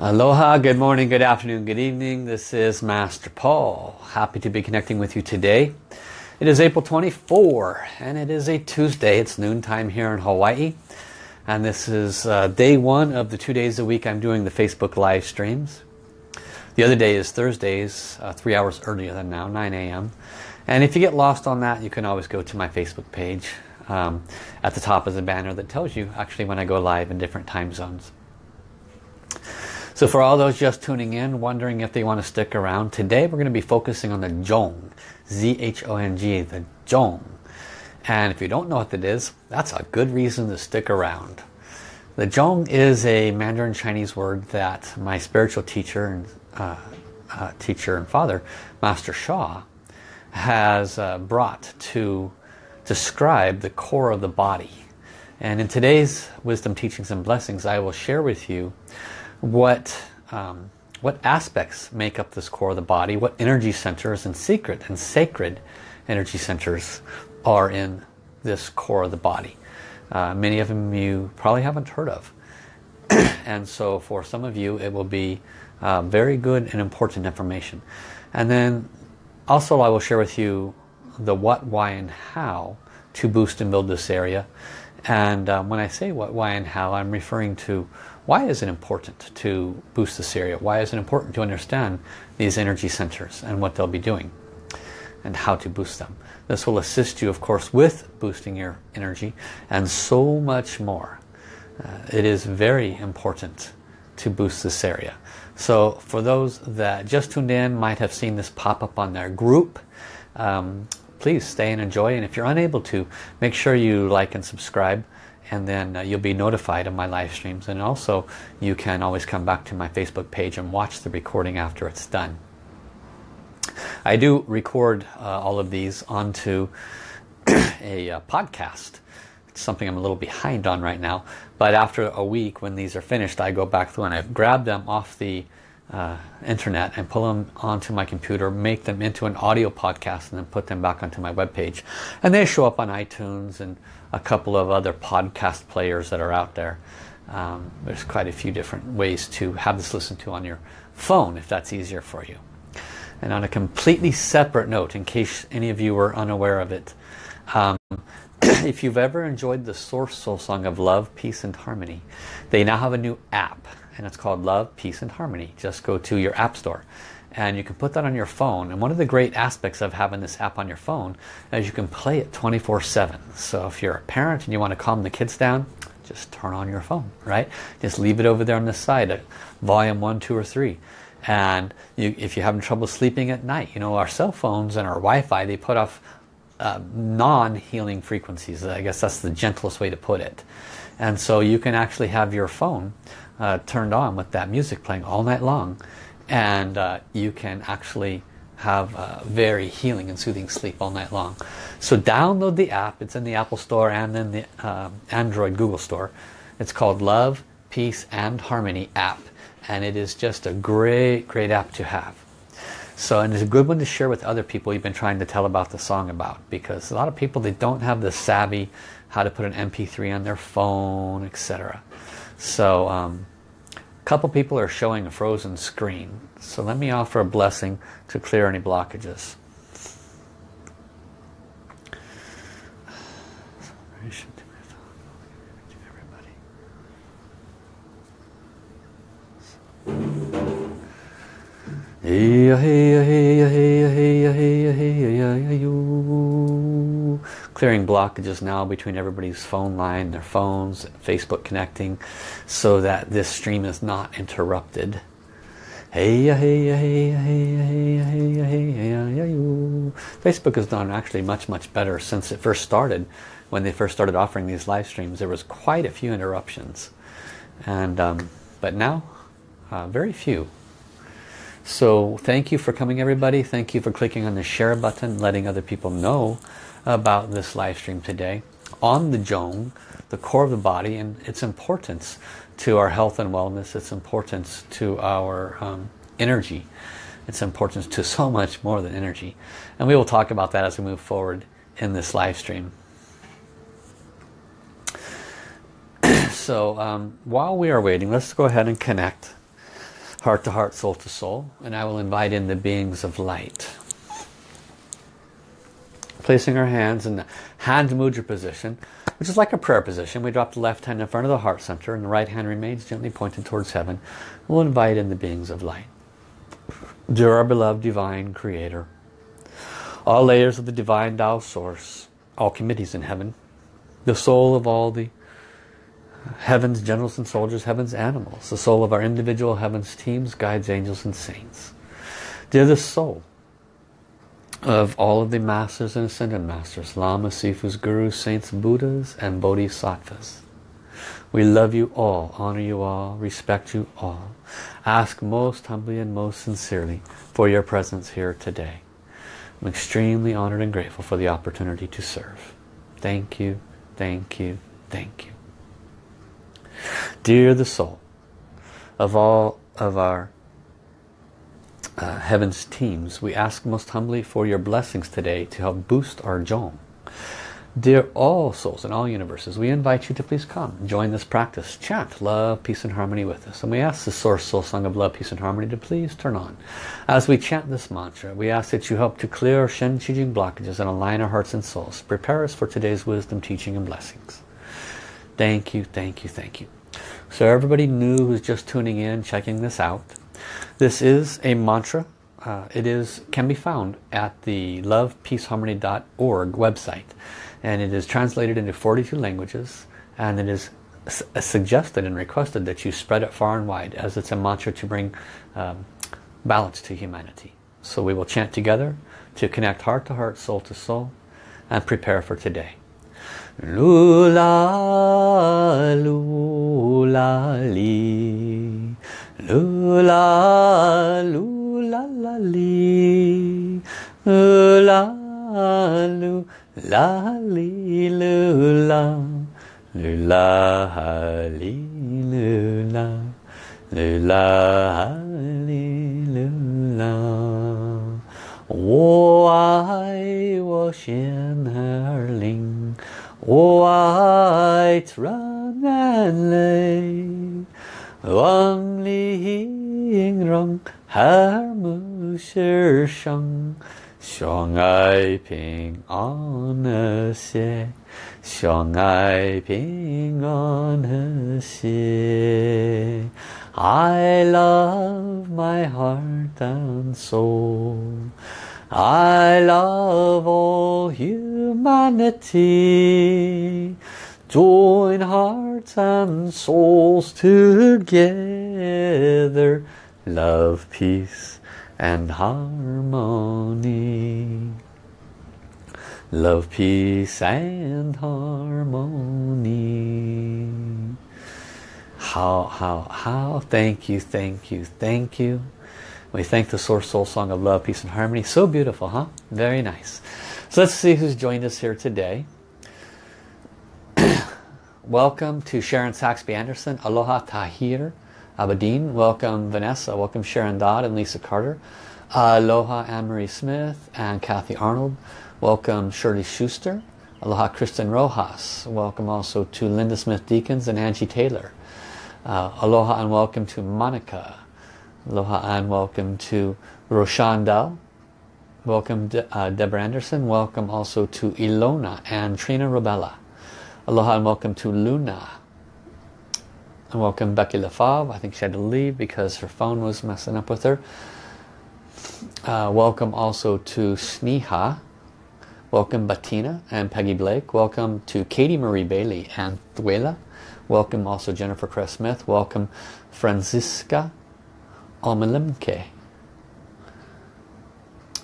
Aloha, good morning, good afternoon, good evening. This is Master Paul. Happy to be connecting with you today. It is April 24 and it is a Tuesday. It's noontime here in Hawaii. And this is uh, day one of the two days a week I'm doing the Facebook live streams. The other day is Thursdays, uh, three hours earlier than now, 9 a.m. And if you get lost on that, you can always go to my Facebook page. Um, at the top is a banner that tells you actually when I go live in different time zones. So for all those just tuning in, wondering if they want to stick around, today we're going to be focusing on the Zhong, Z-H-O-N-G, the Zhong. And if you don't know what that is, that's a good reason to stick around. The Zhong is a Mandarin Chinese word that my spiritual teacher and uh, uh, teacher and father, Master Sha, has uh, brought to describe the core of the body. And in today's Wisdom Teachings and Blessings, I will share with you what um, what aspects make up this core of the body, what energy centers and secret and sacred energy centers are in this core of the body. Uh, many of them you probably haven't heard of. and so for some of you it will be uh, very good and important information. And then also I will share with you the what, why and how to boost and build this area. And um, when I say what, why and how I'm referring to why is it important to boost this area? Why is it important to understand these energy centers and what they'll be doing and how to boost them? This will assist you, of course, with boosting your energy and so much more. Uh, it is very important to boost this area. So for those that just tuned in, might have seen this pop up on their group, um, please stay and enjoy. And if you're unable to, make sure you like and subscribe and then uh, you'll be notified of my live streams and also you can always come back to my Facebook page and watch the recording after it's done. I do record uh, all of these onto a uh, podcast. It's something I'm a little behind on right now but after a week when these are finished I go back through and I grab them off the uh, internet and pull them onto my computer, make them into an audio podcast and then put them back onto my web page. And they show up on iTunes and a couple of other podcast players that are out there. Um, there's quite a few different ways to have this listened to on your phone if that's easier for you. And on a completely separate note, in case any of you were unaware of it, um, if you've ever enjoyed the Source Soul Song of Love, Peace and Harmony, they now have a new app and it's called Love, Peace and Harmony. Just go to your app store and you can put that on your phone. And one of the great aspects of having this app on your phone is you can play it 24-7 so if you're a parent and you want to calm the kids down just turn on your phone right? Just leave it over there on the side at volume 1 2 or 3 and you, if you're having trouble sleeping at night you know our cell phones and our Wi-Fi they put off uh, non-healing frequencies. I guess that's the gentlest way to put it. And so you can actually have your phone uh, turned on with that music playing all night long and uh, you can actually have a very healing and soothing sleep all night long. So download the app. It's in the Apple Store and in the uh, Android Google Store. It's called Love, Peace and Harmony app. And it is just a great, great app to have. So, and it's a good one to share with other people you've been trying to tell about the song about. Because a lot of people, they don't have the savvy how to put an MP3 on their phone, etc. So, um, couple people are showing a frozen screen. So let me offer a blessing to clear any blockages. Hey, oh, hey, oh, hey, oh, hey, hey, hey, hey, hey, clearing blockages now between everybody's phone line, their phones, Facebook connecting, so that this stream is not interrupted. Hey, hey, hey, hey, hey, hey, hey, hey, Facebook has done actually much, much better since it first started. When they first started offering these live streams, there was quite a few interruptions. and um, But now, uh, very few. So thank you for coming everybody. Thank you for clicking on the share button, letting other people know about this live stream today on the Zhong, the core of the body and its importance to our health and wellness, its importance to our um, energy, its importance to so much more than energy. And we will talk about that as we move forward in this live stream. so um, while we are waiting, let's go ahead and connect heart to heart, soul to soul, and I will invite in the beings of light. Placing our hands in the hand mudra position, which is like a prayer position. We drop the left hand in front of the heart center and the right hand remains gently pointed towards heaven. We'll invite in the beings of light. Dear our beloved divine creator, all layers of the divine Tao source, all committees in heaven, the soul of all the heaven's generals and soldiers, heaven's animals, the soul of our individual heaven's teams, guides, angels and saints. Dear the soul of all of the masters and ascended masters, lamas, sifus, gurus, saints, buddhas and bodhisattvas. We love you all, honor you all, respect you all. Ask most humbly and most sincerely for your presence here today. I'm extremely honored and grateful for the opportunity to serve. Thank you, thank you, thank you. Dear the soul of all of our uh, Heaven's teams, we ask most humbly for your blessings today to help boost our Zhong. Dear all souls in all universes, we invite you to please come, join this practice, chant love, peace and harmony with us. And we ask the Source Soul Song of Love, Peace and Harmony to please turn on. As we chant this mantra, we ask that you help to clear Shen Qi Jing blockages and align our hearts and souls. Prepare us for today's wisdom, teaching and blessings. Thank you, thank you, thank you. So everybody new who's just tuning in, checking this out, this is a mantra. Uh, it is can be found at the lovepeaceharmony.org website and it is translated into 42 languages and it is uh, suggested and requested that you spread it far and wide as it's a mantra to bring um, balance to humanity. So we will chant together to connect heart to heart, soul to soul and prepare for today. Lula, lula, li. Lula, lula, la, li. Lula, lula, la, li, lula. Lula, li, lula. Lula, li, lula. 我爱我心儿灵。我爱自然泪， Wang Li Ying Rong Har Mu Shi Shang Xiong Ai Ping On An Xie Xiong Ai Ping On An Xie I love my heart and soul. I love all humanity. Join hearts and souls together. Love, peace and harmony. Love, peace and harmony. How, how, how, thank you, thank you, thank you. We thank the Source Soul Song of Love, Peace and Harmony. So beautiful, huh? Very nice. So let's see who's joined us here today. Welcome to Sharon Saxby Anderson. Aloha Tahir Abedin. Welcome Vanessa. Welcome Sharon Dodd and Lisa Carter. Aloha Anne-Marie Smith and Kathy Arnold. Welcome Shirley Schuster. Aloha Kristen Rojas. Welcome also to Linda Smith Deacons and Angie Taylor. Uh, aloha and welcome to Monica. Aloha and welcome to Roshan Dal. Welcome De uh, Deborah Anderson. Welcome also to Ilona and Trina Robella. Aloha and welcome to Luna. And welcome Becky LaFave. I think she had to leave because her phone was messing up with her. Uh, welcome also to Sneha. Welcome Bettina and Peggy Blake. Welcome to Katie Marie Bailey and Thuela. Welcome also Jennifer Cress Smith. Welcome Franziska Almalimke.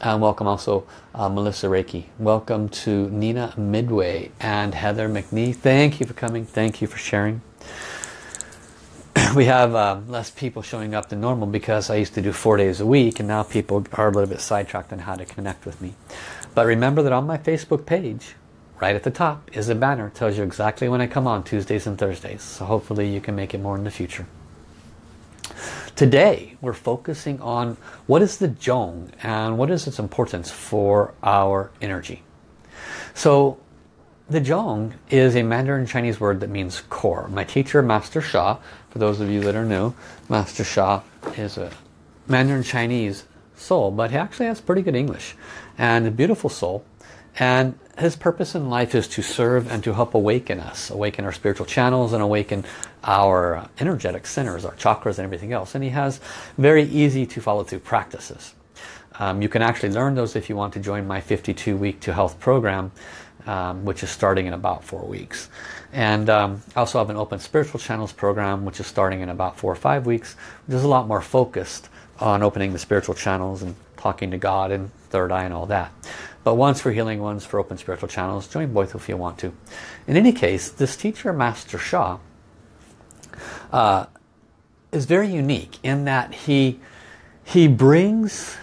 And welcome also uh, Melissa Reiki. Welcome to Nina Midway and Heather McNee. Thank you for coming. Thank you for sharing. we have uh, less people showing up than normal because I used to do four days a week and now people are a little bit sidetracked on how to connect with me. But remember that on my Facebook page, right at the top, is a banner. It tells you exactly when I come on Tuesdays and Thursdays. So hopefully you can make it more in the future. Today we're focusing on what is the Zhong and what is its importance for our energy. So the Zhong is a Mandarin Chinese word that means core. My teacher, Master Sha, for those of you that are new, Master Sha is a Mandarin Chinese soul, but he actually has pretty good English and a beautiful soul. And his purpose in life is to serve and to help awaken us, awaken our spiritual channels and awaken our energetic centers, our chakras and everything else. And he has very easy to follow through practices. Um, you can actually learn those if you want to join my 52 week to health program, um, which is starting in about four weeks. And um, I also have an open spiritual channels program, which is starting in about four or five weeks, which is a lot more focused on opening the spiritual channels and talking to God and third eye and all that. But one's for healing, one's for open spiritual channels. Join both if you want to. In any case, this teacher, Master Sha, uh, is very unique in that he, he brings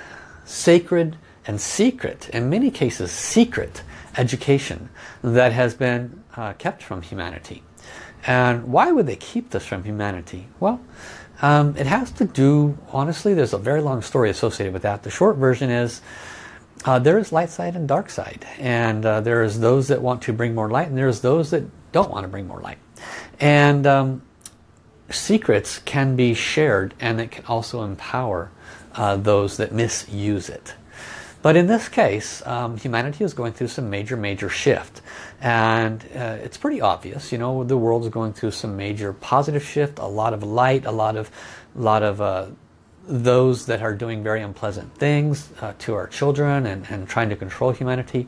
sacred and secret, in many cases secret, education that has been uh, kept from humanity. And why would they keep this from humanity? Well, um, it has to do, honestly, there's a very long story associated with that. The short version is uh, there is light side and dark side. And uh, there's those that want to bring more light and there's those that don't want to bring more light. And um, secrets can be shared and it can also empower uh, those that misuse it. But in this case, um, humanity is going through some major, major shift. And uh, it's pretty obvious, you know, the world is going through some major positive shift, a lot of light, a lot of, a lot of uh, those that are doing very unpleasant things uh, to our children and, and trying to control humanity.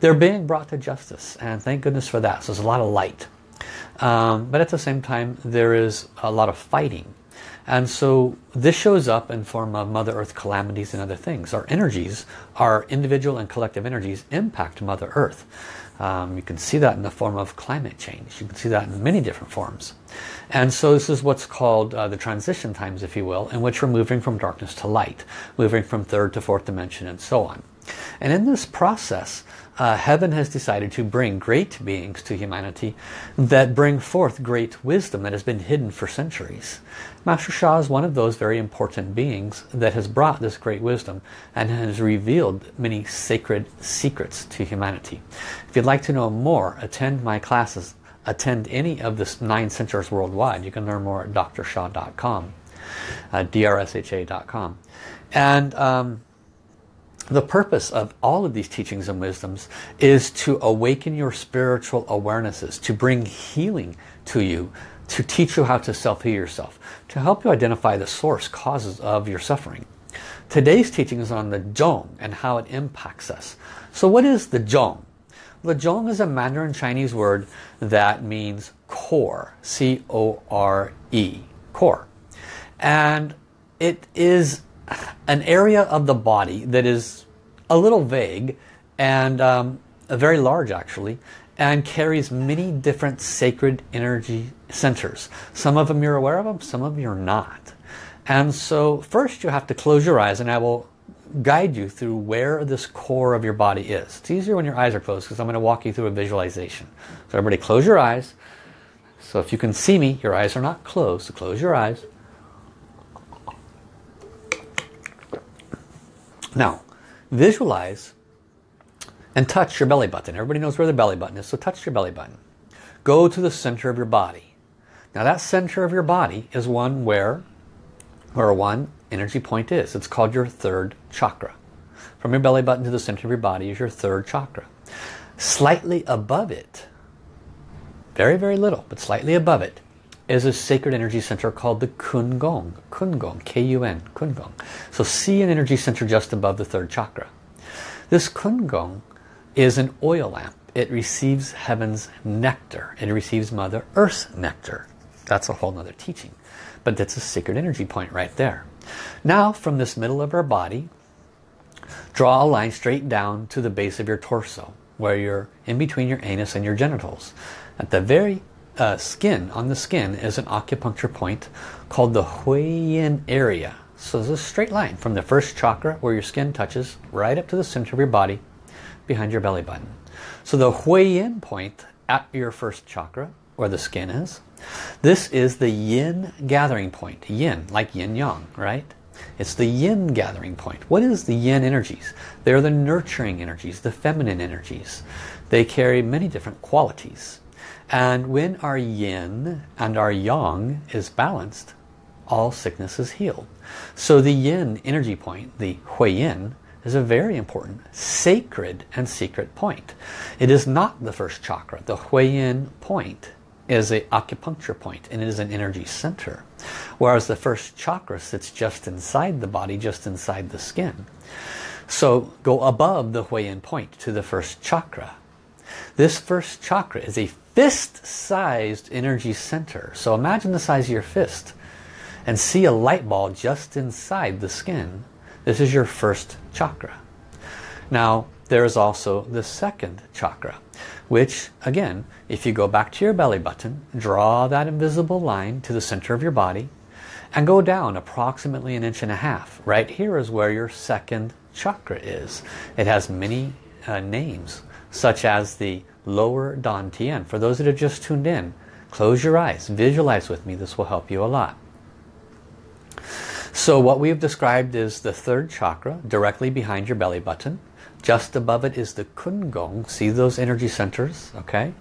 They're being brought to justice and thank goodness for that. So there's a lot of light. Um, but at the same time, there is a lot of fighting. And so this shows up in form of Mother Earth calamities and other things. Our energies, our individual and collective energies impact Mother Earth. Um, you can see that in the form of climate change. You can see that in many different forms. And so this is what's called uh, the transition times, if you will, in which we're moving from darkness to light, moving from third to fourth dimension and so on. And in this process, uh, heaven has decided to bring great beings to humanity that bring forth great wisdom that has been hidden for centuries. Master Sha is one of those very important beings that has brought this great wisdom and has revealed many sacred secrets to humanity. If you'd like to know more, attend my classes, attend any of the nine centers worldwide. You can learn more at drsha.com, uh, drsha.com. And um, the purpose of all of these teachings and wisdoms is to awaken your spiritual awarenesses, to bring healing to you, to teach you how to self-heal yourself, to help you identify the source causes of your suffering. Today's teaching is on the Zhong and how it impacts us. So what is the Zhong? The Zhong is a Mandarin Chinese word that means core, C-O-R-E, core. And it is an area of the body that is a little vague and um, very large actually and carries many different sacred energy centers. Some of them you're aware of them, some of them you're not. And so first you have to close your eyes and I will guide you through where this core of your body is. It's easier when your eyes are closed because I'm going to walk you through a visualization. So everybody close your eyes. So if you can see me, your eyes are not closed, so close your eyes. Now, visualize and touch your belly button. Everybody knows where the belly button is, so touch your belly button. Go to the center of your body. Now that center of your body is one where, where one energy point is. It's called your third chakra. From your belly button to the center of your body is your third chakra. Slightly above it, very, very little, but slightly above it, is a sacred energy center called the Kun Gong. Kun Gong, K-U-N, Kun Gong. So see an energy center just above the third chakra. This Kun Gong is an oil lamp. It receives heaven's nectar. It receives Mother Earth's nectar. That's a whole nother teaching. But that's a sacred energy point right there. Now from this middle of our body, draw a line straight down to the base of your torso, where you're in between your anus and your genitals. At the very uh, skin, on the skin, is an acupuncture point called the Huiyin area. So there's a straight line from the first chakra where your skin touches right up to the center of your body behind your belly button. So the Huiyin point at your first chakra where the skin is, this is the yin gathering point. Yin, like yin yang, right? It's the yin gathering point. What is the yin energies? They're the nurturing energies, the feminine energies. They carry many different qualities. And when our yin and our yang is balanced, all sickness is healed. So the yin energy point, the hui yin, is a very important, sacred and secret point. It is not the first chakra. The hui yin point is a acupuncture point and it is an energy center. Whereas the first chakra sits just inside the body, just inside the skin. So go above the hui yin point to the first chakra. This first chakra is a fist-sized energy center. So imagine the size of your fist and see a light ball just inside the skin. This is your first chakra. Now, there is also the second chakra, which, again, if you go back to your belly button, draw that invisible line to the center of your body, and go down approximately an inch and a half. Right here is where your second chakra is. It has many uh, names, such as the lower Dantian. For those that have just tuned in, close your eyes, visualize with me, this will help you a lot. So what we have described is the third chakra directly behind your belly button. Just above it is the Kungong. See those energy centers? Okay.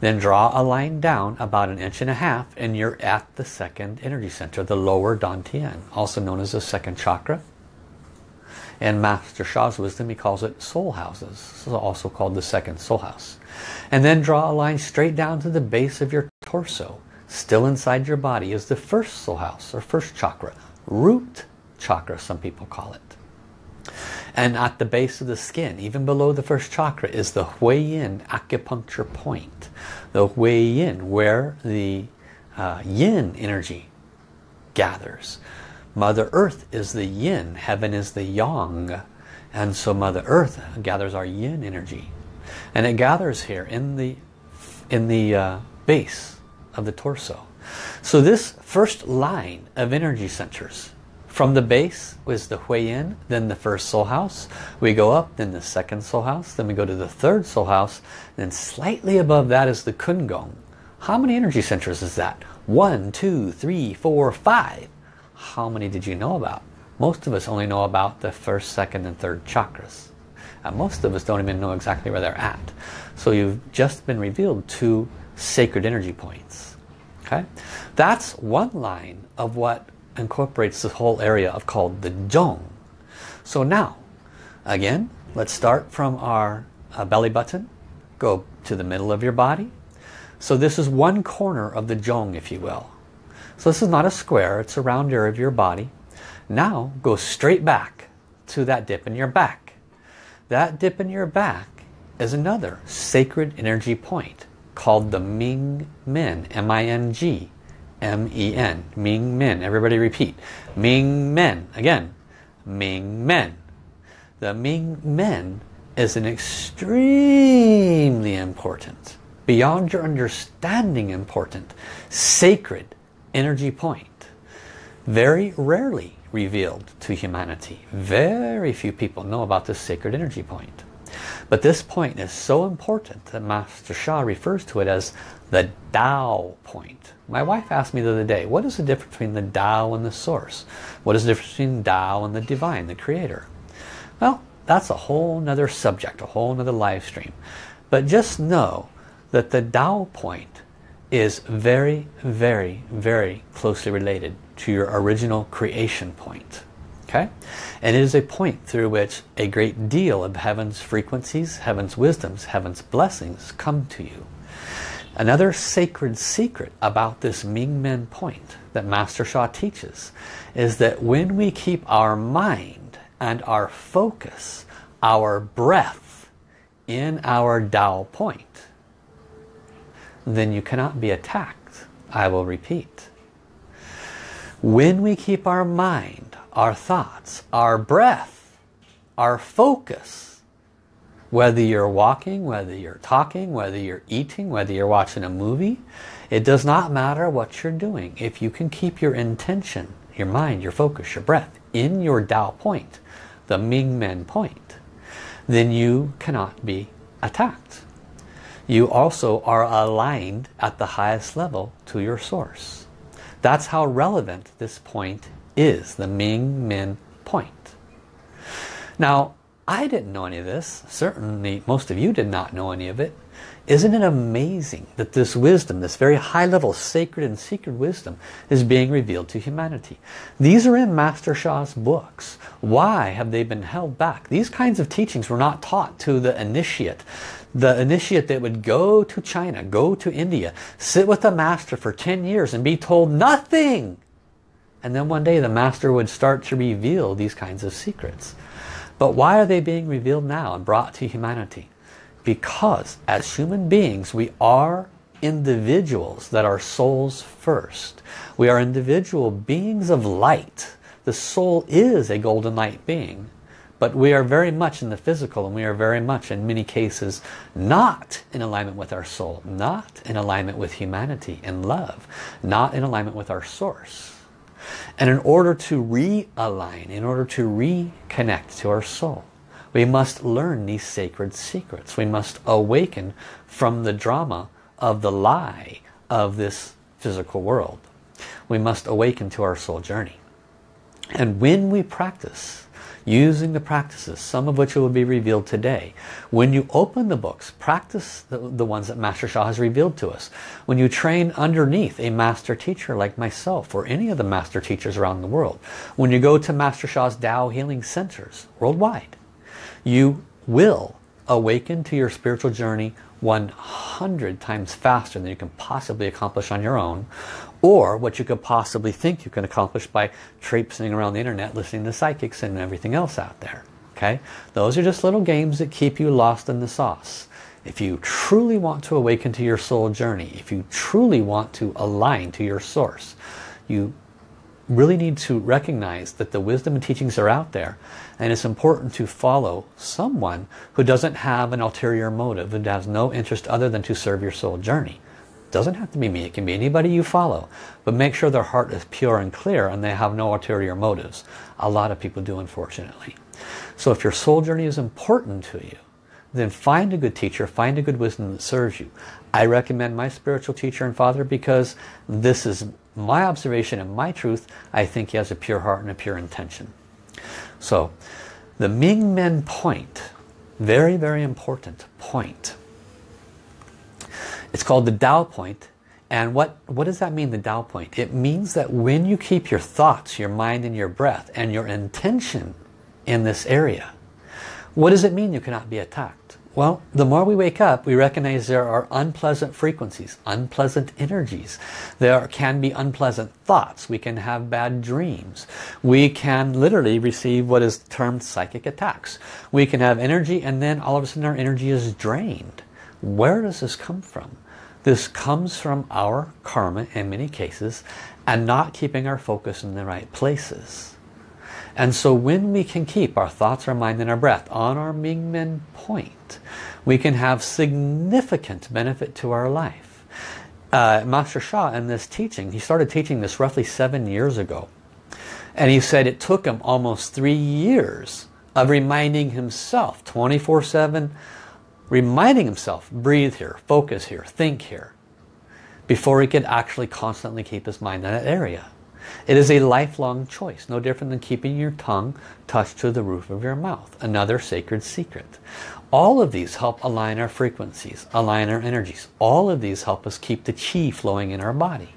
Then draw a line down about an inch and a half and you're at the second energy center, the lower Dantian, also known as the second chakra. In Master Sha's wisdom, he calls it soul houses. This is also called the second soul house. And then draw a line straight down to the base of your torso. Still inside your body is the first soul house or first chakra. Root chakra, some people call it. And at the base of the skin, even below the first chakra, is the Hui Yin acupuncture point. The Hui Yin, where the uh, Yin energy gathers. Mother Earth is the Yin, heaven is the Yang. And so Mother Earth gathers our Yin energy. And it gathers here in the, in the uh, base of the torso. So this first line of energy centers from the base was the Hui Yin, then the first soul house. We go up, then the second soul house, then we go to the third soul house, then slightly above that is the Kungong. How many energy centers is that? One, two, three, four, five. How many did you know about? Most of us only know about the first, second, and third chakras. And most of us don't even know exactly where they're at. So you've just been revealed two sacred energy points. Okay, That's one line of what incorporates the whole area of called the Zhong. So now, again, let's start from our uh, belly button, go to the middle of your body. So this is one corner of the Zhong, if you will. So this is not a square, it's a round area of your body. Now go straight back to that dip in your back. That dip in your back is another sacred energy point called the Ming Men, M-I-N-G, M-E-N, Ming Men. Everybody repeat. Ming Men. Again, Ming Men. The Ming Men is an extremely important, beyond your understanding important, sacred energy point. Very rarely revealed to humanity. Very few people know about this sacred energy point. But this point is so important that Master Sha refers to it as the Tao point. My wife asked me the other day, what is the difference between the Tao and the source? What is the difference between Tao and the divine, the creator? Well, that's a whole nother subject, a whole nother live stream. But just know that the Tao point is very, very, very closely related to your original creation point. Okay? And it is a point through which a great deal of heaven's frequencies, heaven's wisdoms, heaven's blessings come to you. Another sacred secret about this Ming Men point that Master Sha teaches is that when we keep our mind and our focus, our breath in our Tao point, then you cannot be attacked. I will repeat. When we keep our mind, our thoughts, our breath, our focus whether you're walking, whether you're talking, whether you're eating, whether you're watching a movie, it does not matter what you're doing. If you can keep your intention, your mind, your focus, your breath in your Tao point, the Ming Men point, then you cannot be attacked. You also are aligned at the highest level to your source. That's how relevant this point is, the Ming Men point. Now, I didn't know any of this. Certainly most of you did not know any of it. Isn't it amazing that this wisdom, this very high level sacred and secret wisdom is being revealed to humanity? These are in Master Sha's books. Why have they been held back? These kinds of teachings were not taught to the initiate. The initiate that would go to China, go to India, sit with a master for 10 years and be told nothing. And then one day the master would start to reveal these kinds of secrets. But why are they being revealed now and brought to humanity? Because as human beings, we are individuals that are souls first. We are individual beings of light. The soul is a golden light being. But we are very much in the physical and we are very much in many cases not in alignment with our soul, not in alignment with humanity and love, not in alignment with our source. And in order to realign, in order to reconnect to our soul, we must learn these sacred secrets. We must awaken from the drama of the lie of this physical world. We must awaken to our soul journey. And when we practice using the practices, some of which will be revealed today. When you open the books, practice the, the ones that Master Sha has revealed to us. When you train underneath a master teacher like myself or any of the master teachers around the world. When you go to Master Sha's Tao Healing Centers worldwide, you will awaken to your spiritual journey 100 times faster than you can possibly accomplish on your own or what you could possibly think you can accomplish by traipsing around the internet listening to psychics and everything else out there okay? Those are just little games that keep you lost in the sauce. If you truly want to awaken to your soul journey if you truly want to align to your source you really need to recognize that the wisdom and teachings are out there and it's important to follow someone who doesn't have an ulterior motive and has no interest other than to serve your soul journey doesn't have to be me. It can be anybody you follow. But make sure their heart is pure and clear and they have no ulterior motives. A lot of people do unfortunately. So if your soul journey is important to you then find a good teacher find a good wisdom that serves you. I recommend my spiritual teacher and father because this is my observation and my truth, I think he has a pure heart and a pure intention. So, the Ming Men point, very, very important point. It's called the Tao point. And what, what does that mean, the Tao point? It means that when you keep your thoughts, your mind and your breath and your intention in this area, what does it mean you cannot be attacked? Well, the more we wake up, we recognize there are unpleasant frequencies, unpleasant energies. There can be unpleasant thoughts. We can have bad dreams. We can literally receive what is termed psychic attacks. We can have energy and then all of a sudden our energy is drained. Where does this come from? This comes from our karma in many cases and not keeping our focus in the right places. And so when we can keep our thoughts, our mind and our breath on our Mingmen point, we can have significant benefit to our life. Uh, Master Sha in this teaching, he started teaching this roughly seven years ago. And he said it took him almost three years of reminding himself 24-7, reminding himself, breathe here, focus here, think here, before he could actually constantly keep his mind in that area. It is a lifelong choice, no different than keeping your tongue touched to the roof of your mouth. Another sacred secret. All of these help align our frequencies, align our energies. All of these help us keep the chi flowing in our body.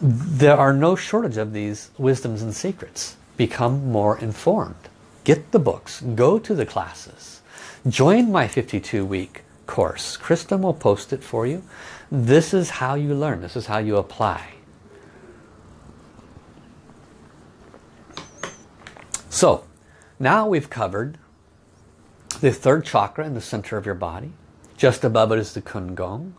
There are no shortage of these wisdoms and secrets. Become more informed. Get the books. Go to the classes. Join my 52-week course. Kristen will post it for you. This is how you learn. This is how you apply. So now we've covered the third chakra in the center of your body. Just above it is the Kun Gong.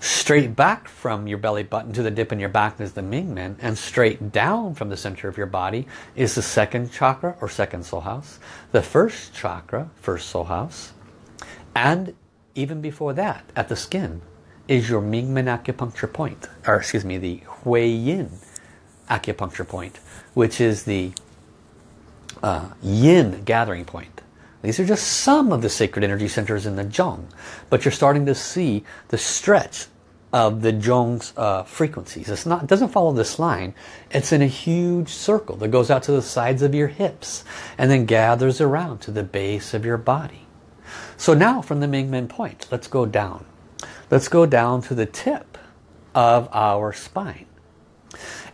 Straight back from your belly button to the dip in your back is the Ming Men. And straight down from the center of your body is the second chakra or second soul house. The first chakra, first soul house. And even before that, at the skin, is your Ming Men acupuncture point. Or excuse me, the Hui Yin acupuncture point. Which is the uh, yin gathering point. These are just some of the sacred energy centers in the Zhong. But you're starting to see the stretch of the Zhong's uh, frequencies. It's not, it doesn't follow this line. It's in a huge circle that goes out to the sides of your hips and then gathers around to the base of your body. So now from the Mingmen point, let's go down. Let's go down to the tip of our spine.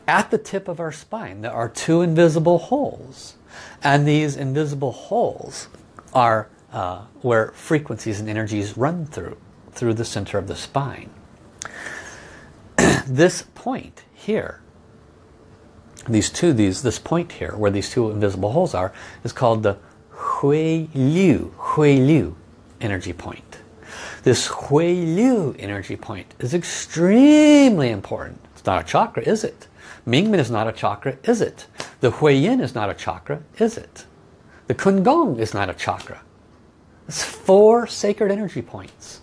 At the tip of our spine there are two invisible holes. And these invisible holes are uh, where frequencies and energies run through, through the center of the spine. this point here, these two, these, this point here, where these two invisible holes are, is called the Hui Liu, Hui Liu energy point. This Hui Liu energy point is extremely important. It's not a chakra, is it? Mingmen is not a chakra, is it? The Hui Yin is not a chakra, is it? The Kun Gong is not a chakra. It's four sacred energy points.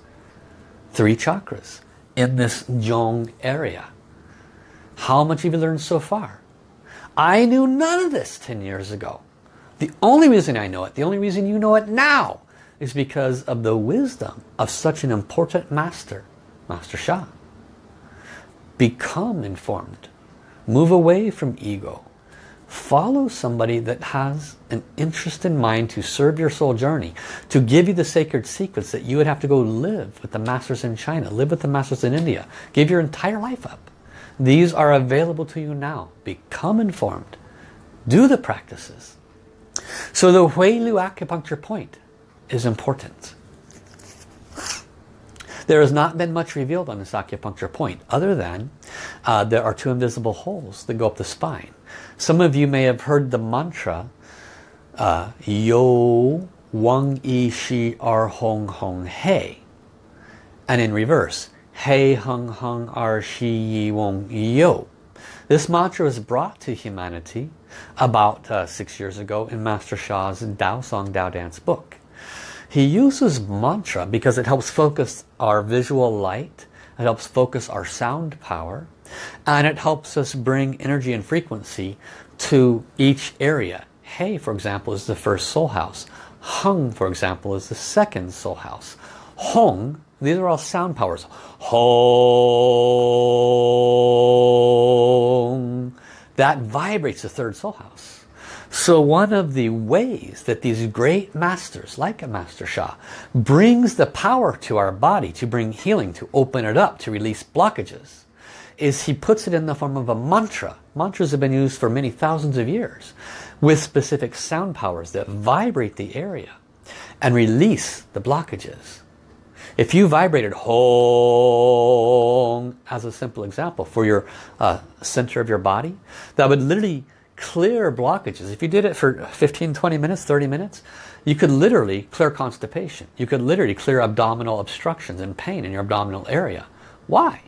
Three chakras in this Zhong area. How much have you learned so far? I knew none of this 10 years ago. The only reason I know it, the only reason you know it now, is because of the wisdom of such an important master, Master Sha. Become informed. Move away from ego. Follow somebody that has an interest in mind to serve your soul journey, to give you the sacred secrets that you would have to go live with the masters in China, live with the masters in India, give your entire life up. These are available to you now. Become informed. Do the practices. So the Hui Lu acupuncture point is important. There has not been much revealed on this acupuncture point other than uh, there are two invisible holes that go up the spine. Some of you may have heard the mantra uh, Yo Wang Yi Shi Er Hong Hong He and in reverse He Hung Hung Er Shi Yi Wong Yo. This mantra was brought to humanity about uh, six years ago in Master Sha's Dao Song Dao Dance book. He uses mantra because it helps focus our visual light, it helps focus our sound power, and it helps us bring energy and frequency to each area. Hey, for example, is the first soul house. Hung, for example, is the second soul house. Hong, these are all sound powers. Hong. That vibrates the third soul house. So one of the ways that these great masters, like a Master Sha, brings the power to our body to bring healing, to open it up, to release blockages, is he puts it in the form of a mantra. Mantras have been used for many thousands of years with specific sound powers that vibrate the area and release the blockages. If you vibrated Hong as a simple example for your uh, center of your body, that would literally clear blockages. If you did it for 15, 20 minutes, 30 minutes, you could literally clear constipation. You could literally clear abdominal obstructions and pain in your abdominal area. Why?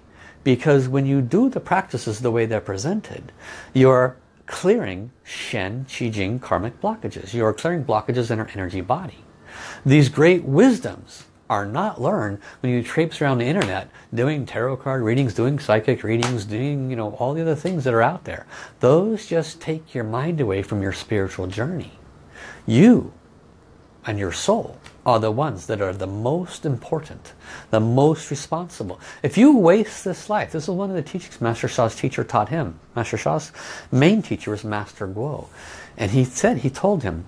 Because when you do the practices the way they're presented, you're clearing Shen, Qi Jing karmic blockages. You're clearing blockages in our energy body. These great wisdoms are not learned when you traipse around the internet doing tarot card readings, doing psychic readings, doing you know all the other things that are out there. Those just take your mind away from your spiritual journey. You and your soul are the ones that are the most important, the most responsible. If you waste this life, this is one of the teachings Master Sha's teacher taught him. Master Sha's main teacher was Master Guo. And he said, he told him,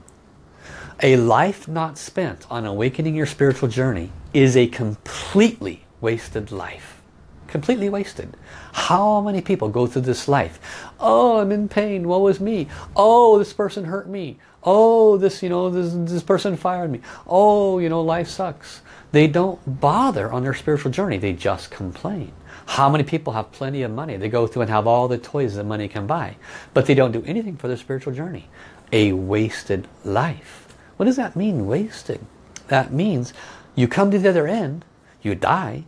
a life not spent on awakening your spiritual journey is a completely wasted life. Completely wasted. How many people go through this life? Oh, I'm in pain. Woe is me. Oh, this person hurt me. Oh, this, you know, this, this person fired me. Oh, you know, life sucks. They don't bother on their spiritual journey. They just complain. How many people have plenty of money? They go through and have all the toys that money can buy. But they don't do anything for their spiritual journey. A wasted life. What does that mean, wasted? That means you come to the other end, you die,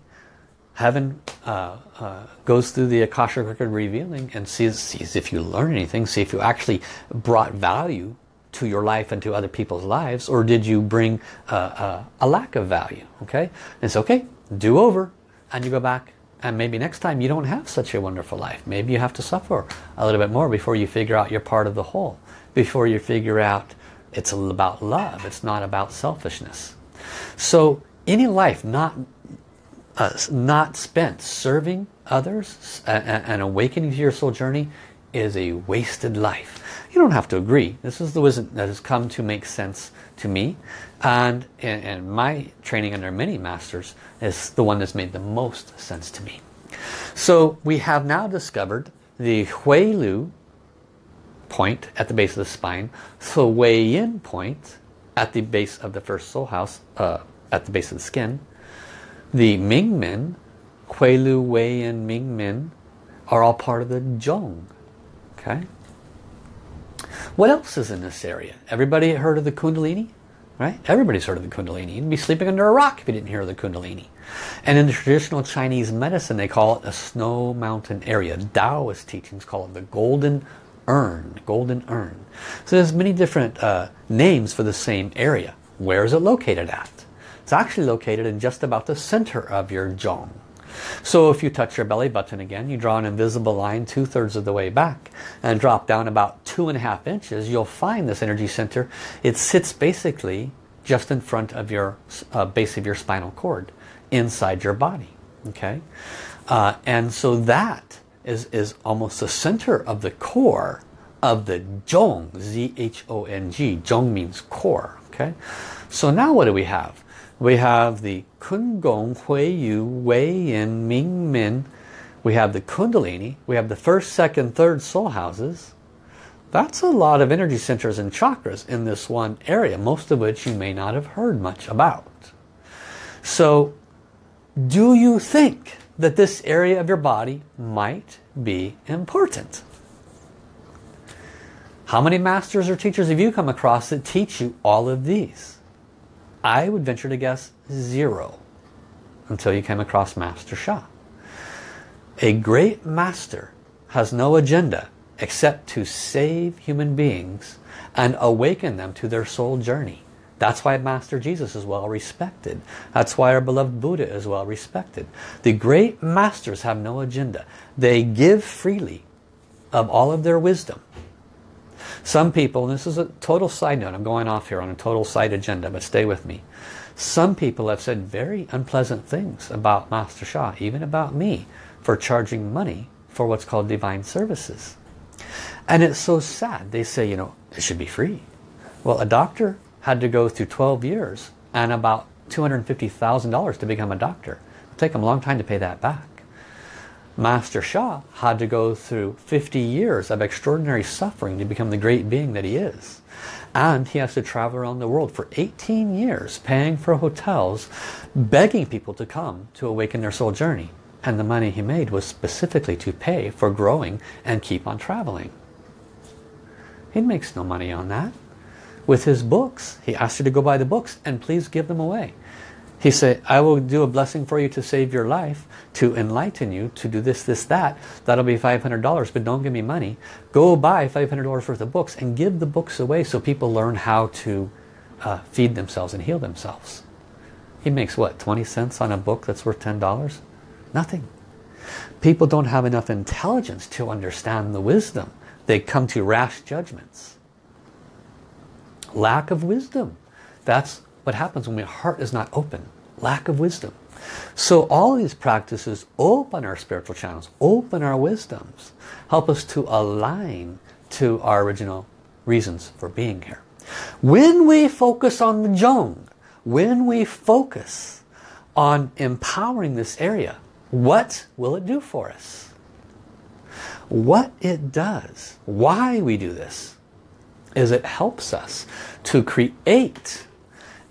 heaven uh, uh, goes through the Akashic record revealing and sees, sees if you learn anything, see if you actually brought value to your life and to other people's lives, or did you bring uh, uh a lack of value, okay? And it's okay, do over, and you go back, and maybe next time you don't have such a wonderful life. Maybe you have to suffer a little bit more before you figure out you're part of the whole, before you figure out it's about love. It's not about selfishness. So any life not uh, not spent serving others and awakening to your soul journey is a wasted life. You don't have to agree. This is the wisdom that has come to make sense to me. And, and, my training under many masters is the one that's made the most sense to me. So we have now discovered the Hui Lu point at the base of the spine, the Wei Yin point at the base of the first soul house, uh, at the base of the skin, the Ming Men, Hui Lu, Wei Yin, Ming Men are all part of the Zhong. Okay. What else is in this area? Everybody heard of the Kundalini? Right? Everybody's heard of the Kundalini. You'd be sleeping under a rock if you didn't hear of the Kundalini. And in the traditional Chinese medicine, they call it a snow mountain area. Taoist teachings call it the golden urn. Golden urn. So there's many different uh, names for the same area. Where is it located at? It's actually located in just about the center of your zhong. So if you touch your belly button again, you draw an invisible line two-thirds of the way back and drop down about two and a half inches, you'll find this energy center. It sits basically just in front of your uh, base of your spinal cord, inside your body. Okay, uh, And so that is, is almost the center of the core of the Zhong, Z-H-O-N-G. Zhong means core. Okay, So now what do we have? We have the Kun Gong, Hui Yu, Wei Yin, Ming Men. We have the Kundalini. We have the first, second, third soul houses. That's a lot of energy centers and chakras in this one area, most of which you may not have heard much about. So, do you think that this area of your body might be important? How many masters or teachers have you come across that teach you all of these? I would venture to guess zero until you came across Master Sha. A great master has no agenda except to save human beings and awaken them to their soul journey. That's why Master Jesus is well respected. That's why our beloved Buddha is well respected. The great masters have no agenda. They give freely of all of their wisdom. Some people, this is a total side note, I'm going off here on a total side agenda, but stay with me. Some people have said very unpleasant things about Master Sha, even about me, for charging money for what's called divine services. And it's so sad. They say, you know, it should be free. Well, a doctor had to go through 12 years and about $250,000 to become a doctor. It'll take them a long time to pay that back. Master Sha had to go through 50 years of extraordinary suffering to become the great being that he is. And he has to travel around the world for 18 years paying for hotels, begging people to come to awaken their soul journey. And the money he made was specifically to pay for growing and keep on traveling. He makes no money on that. With his books, he asked you to go buy the books and please give them away. He said, I will do a blessing for you to save your life, to enlighten you, to do this, this, that. That'll be $500, but don't give me money. Go buy $500 worth of books and give the books away so people learn how to uh, feed themselves and heal themselves. He makes what, 20 cents on a book that's worth $10? Nothing. People don't have enough intelligence to understand the wisdom. They come to rash judgments. Lack of wisdom. That's what happens when my heart is not open lack of wisdom. So all these practices open our spiritual channels, open our wisdoms, help us to align to our original reasons for being here. When we focus on the Zhong, when we focus on empowering this area, what will it do for us? What it does, why we do this, is it helps us to create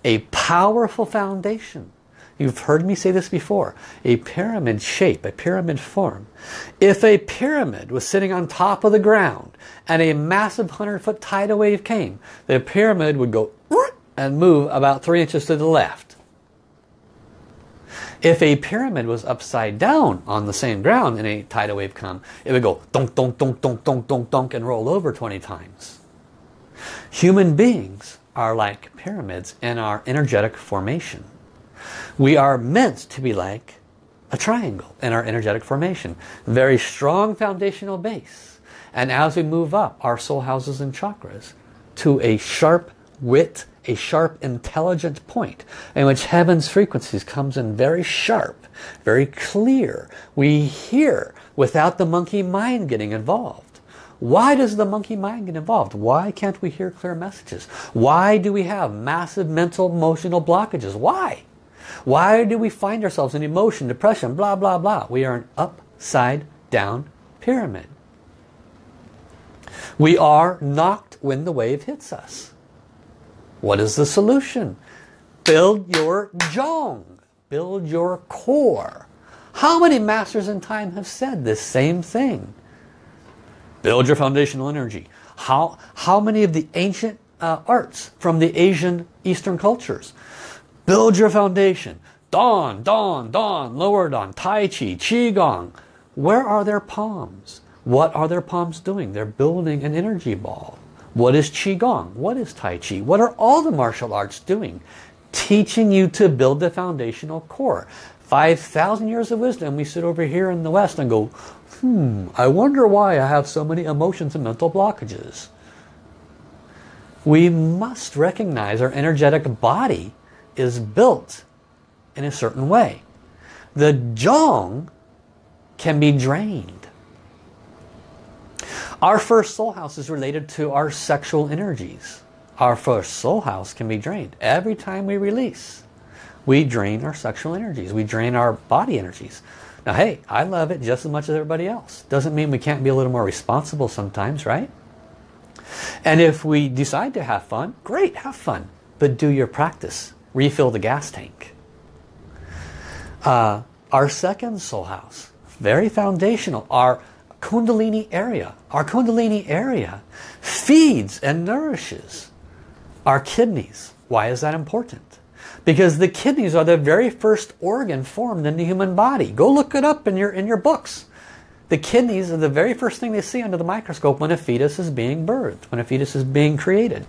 a powerful foundation You've heard me say this before. A pyramid shape, a pyramid form. If a pyramid was sitting on top of the ground and a massive 100 foot tidal wave came, the pyramid would go and move about three inches to the left. If a pyramid was upside down on the same ground and a tidal wave come, it would go donk, donk, donk, donk, donk, donk, donk and roll over 20 times. Human beings are like pyramids in our energetic formation. We are meant to be like a triangle in our energetic formation. Very strong foundational base. And as we move up our soul houses and chakras to a sharp wit, a sharp intelligent point in which heaven's frequencies comes in very sharp, very clear. We hear without the monkey mind getting involved. Why does the monkey mind get involved? Why can't we hear clear messages? Why do we have massive mental emotional blockages? Why? Why do we find ourselves in emotion, depression, blah, blah, blah? We are an upside down pyramid. We are knocked when the wave hits us. What is the solution? Build your jong. Build your core. How many masters in time have said this same thing? Build your foundational energy. How, how many of the ancient uh, arts from the Asian Eastern cultures? Build your foundation. Dawn, dawn, dawn, lower dawn, Tai Chi, Qigong. Where are their palms? What are their palms doing? They're building an energy ball. What is Qigong? What is Tai Chi? What are all the martial arts doing? Teaching you to build the foundational core. 5,000 years of wisdom, we sit over here in the West and go, hmm, I wonder why I have so many emotions and mental blockages. We must recognize our energetic body is built in a certain way. The Jong can be drained. Our first soul house is related to our sexual energies. Our first soul house can be drained. Every time we release, we drain our sexual energies. We drain our body energies. Now, hey, I love it just as much as everybody else. Doesn't mean we can't be a little more responsible sometimes, right? And if we decide to have fun, great, have fun. But do your practice. Refill the gas tank. Uh, our second soul house very foundational. Our Kundalini area, our Kundalini area feeds and nourishes our kidneys. Why is that important? Because the kidneys are the very first organ formed in the human body. Go look it up in your, in your books. The kidneys are the very first thing they see under the microscope when a fetus is being birthed, when a fetus is being created.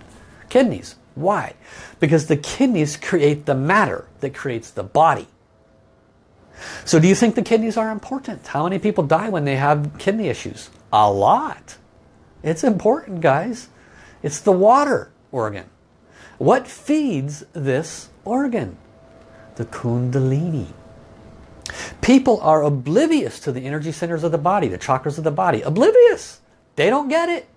Kidneys. Why? Because the kidneys create the matter that creates the body. So do you think the kidneys are important? How many people die when they have kidney issues? A lot. It's important, guys. It's the water organ. What feeds this organ? The kundalini. People are oblivious to the energy centers of the body, the chakras of the body. Oblivious. They don't get it.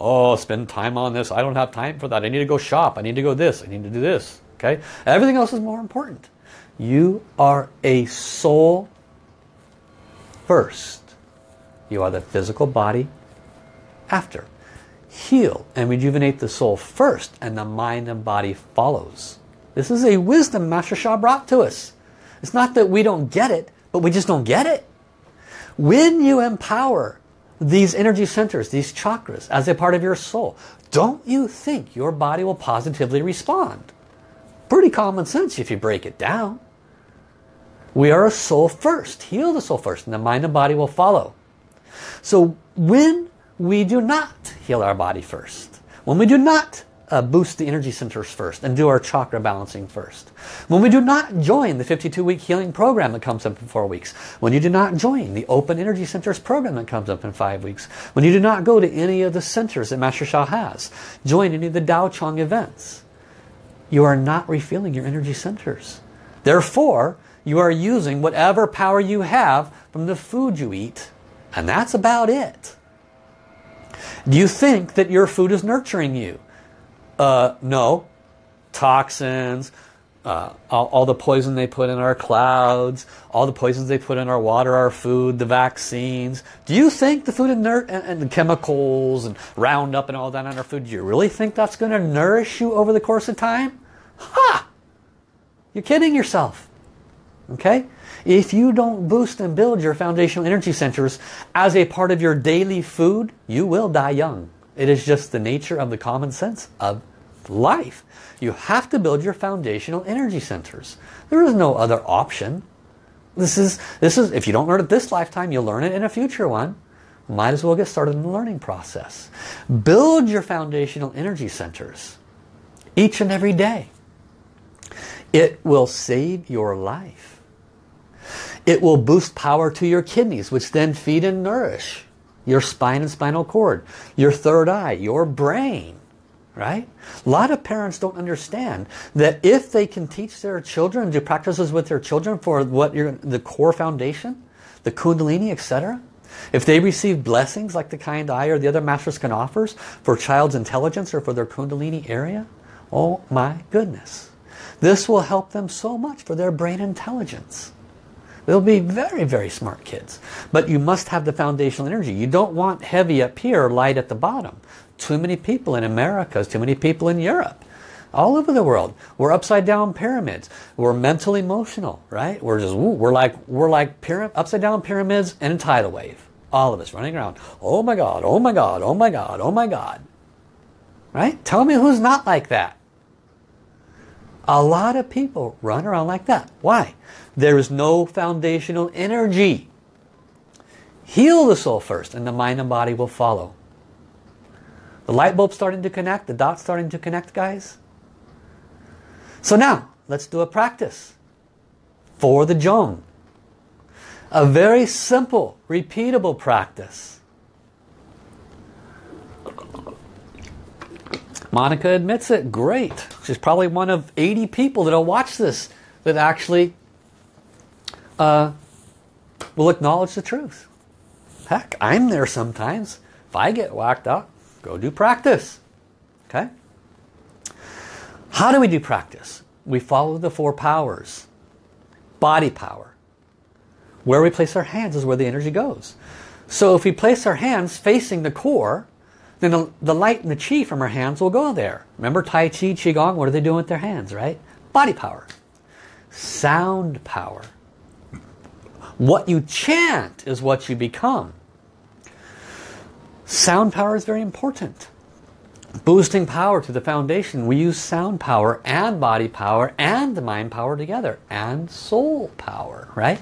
Oh, spend time on this. I don't have time for that. I need to go shop. I need to go this. I need to do this. Okay? Everything else is more important. You are a soul first. You are the physical body after. Heal and rejuvenate the soul first and the mind and body follows. This is a wisdom Master Sha brought to us. It's not that we don't get it, but we just don't get it. When you empower these energy centers, these chakras, as a part of your soul, don't you think your body will positively respond? Pretty common sense if you break it down. We are a soul first. Heal the soul first and the mind and body will follow. So when we do not heal our body first, when we do not uh, boost the energy centers first and do our chakra balancing first. When we do not join the 52-week healing program that comes up in four weeks. When you do not join the open energy centers program that comes up in five weeks. When you do not go to any of the centers that Master Sha has. Join any of the Dao Chang events. You are not refilling your energy centers. Therefore, you are using whatever power you have from the food you eat. And that's about it. Do you think that your food is nurturing you? Uh, no. Toxins, uh, all, all, the poison they put in our clouds, all the poisons they put in our water, our food, the vaccines. Do you think the food and, and, and the chemicals and Roundup and all that on our food, do you really think that's going to nourish you over the course of time? Ha! You're kidding yourself. Okay? If you don't boost and build your foundational energy centers as a part of your daily food, you will die young. It is just the nature of the common sense of life. You have to build your foundational energy centers. There is no other option. This is, this is, if you don't learn it this lifetime, you'll learn it in a future one. Might as well get started in the learning process. Build your foundational energy centers each and every day. It will save your life. It will boost power to your kidneys, which then feed and nourish your spine and spinal cord, your third eye, your brain, right? A lot of parents don't understand that if they can teach their children, do practices with their children for what you're, the core foundation, the kundalini, etc., If they receive blessings like the kind I or the other masters can offer for child's intelligence or for their kundalini area, oh my goodness. This will help them so much for their brain intelligence. They'll be very, very smart kids. But you must have the foundational energy. You don't want heavy up here, light at the bottom. Too many people in America, too many people in Europe. All over the world. We're upside down pyramids. We're mental emotional, right? We're just, we're like, we're like pyramid, upside down pyramids and a tidal wave. All of us running around. Oh my God, oh my God, oh my God, oh my God. Right? Tell me who's not like that. A lot of people run around like that. Why? There is no foundational energy. Heal the soul first and the mind and body will follow. The light bulb starting to connect, the dots starting to connect, guys. So now, let's do a practice for the Zhong. A very simple, repeatable practice. Monica admits it. Great. She's probably one of 80 people that'll watch this that actually uh, will acknowledge the truth. Heck, I'm there sometimes. If I get whacked up, go do practice. Okay? How do we do practice? We follow the four powers. Body power. Where we place our hands is where the energy goes. So if we place our hands facing the core, then the, the light and the chi from our hands will go there. Remember Tai Chi, Qigong, what are they doing with their hands, right? Body power. Sound power. What you chant is what you become. Sound power is very important. Boosting power to the foundation, we use sound power and body power and the mind power together and soul power, right?